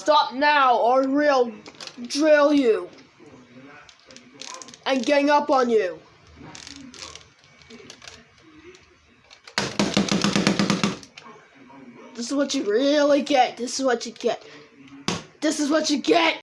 Stop now or we'll drill you. And gang up on you. This is what you really get. This is what you get. This is what you get.